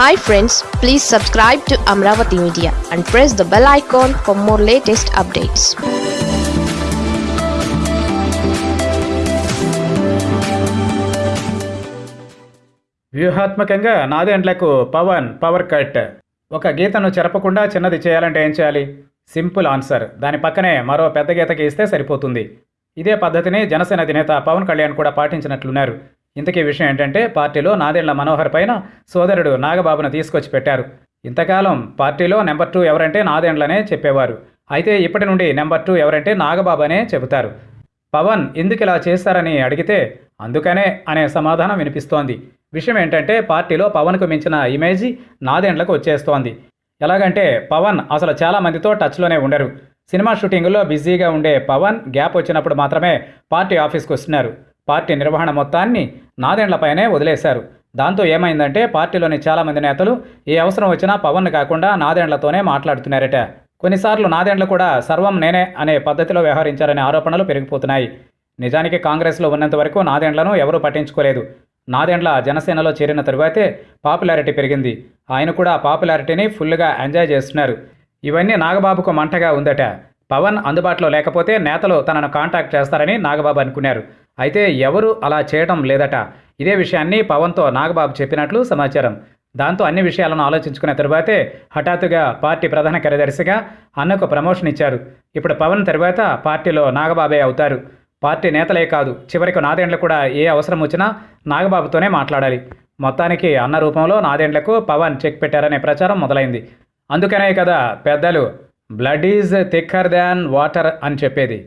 Hi friends please subscribe to Amaravati media and press the bell icon for more latest updates వ్యూహాత్మకంగా నాదేండ్లకు Pawan power cut. ఒక గీతను చెరపకుండా చిన్నది చేయాలంటే ఏం చేయాలి? Simple answer. దాని పక్కనే మరో పెద్ద గీతకి ఇస్తే సరిపోతుంది. ఇదే పద్ధతిని జనసేన అధినేత పవన్ కళ్యాణ్ కూడా పాటించినట్లున్నారు. ఇంతకీ విషయం ఏంటంటే పార్టీలో నాదెండ్ల మనోహర్ పైన సోదరుడు నాగబాబును తీసుకొచ్చి పెట్టారు. ఇంతకాలం పార్టీలో నెంబర్ టూ ఎవరంటే నాదెండ్లనే చెప్పేవారు. అయితే ఇప్పటి నుండి నెంబర్ టూ ఎవరంటే నాగబాబు అనే చెబుతారు. పవన్ ఎందుకు ఇలా చేస్తారని అడిగితే అందుకనే అనే సమాధానం వినిపిస్తోంది. విషయం ఏంటంటే పార్టీలో పవన్కు మించిన ఇమేజ్ నాదెండ్లకు వచ్చేస్తోంది. ఎలాగంటే పవన్ అసలు చాలా మందితో టచ్లోనే ఉండరు. సినిమా షూటింగుల్లో బిజీగా ఉండే పవన్ గ్యాప్ వచ్చినప్పుడు మాత్రమే పార్టీ ఆఫీస్కి వస్తున్నారు. పార్టీ నిర్వహణ మొత్తాన్ని నాదెండ్లపైనే వదిలేశారు. దాంతో ఏమైందంటే పార్టీలోని చాలామంది నేతలు ఏ అవసరం వచ్చినా పవన్ కాకుండా నాదెండ్లతోనే మాట్లాడుతున్నారట. కొన్నిసార్లు నాదెండ్లు కూడా సర్వం నేనే అనే పద్ధతిలో వ్యవహరించారనే ఆరోపణలు పెరిగిపోతున్నాయి. నిజానికి కాంగ్రెస్లో ఉన్నంత వరకు నాదెండ్లను ఎవరూ పట్టించుకోలేదు. నాదెండ్ల జనసేనలో చేరిన తరువాతే పాపులారిటీ పెరిగింది. ఆయన కూడా పాపులారిటీని ఫుల్గా ఎంజాయ్ చేస్తున్నారు. ఇవన్నీ నాగబాబుకు మంటగా ఉందట. పవన్ అందుబాటులో లేకపోతే నేతలు తనను కాంటాక్ట్ చేస్తారని నాగబాబు అనుకున్నారు. అయితే ఎవరు అలా చేయడం లేదట. ఇదే విషయాన్ని పవన్తో నాగబాబు చెప్పినట్లు సమాచారం. దాంతో అన్ని విషయాలను ఆలోచించుకున్న తరువాతే హఠాత్తుగా పార్టీ ప్రధాన కార్యదర్శిగా అన్నకు ప్రమోషన్ ఇచ్చారు. ఇప్పుడు పవన్ తరువాత పార్టీలో నాగబాబే అవుతారు. పార్టీ నేతలే కాదు చివరికి నాదేండ్లు కూడా ఏ అవసరం వచ్చినా నాగబాబుతోనే మాట్లాడాలి. మొత్తానికి అన్న రూపంలో నాదేండ్లకు పవన్ చెక్ పెట్టారనే ప్రచారం మొదలైంది. అందుకనే కదా పెద్దలు blood is thicker than water అని చెప్పేది.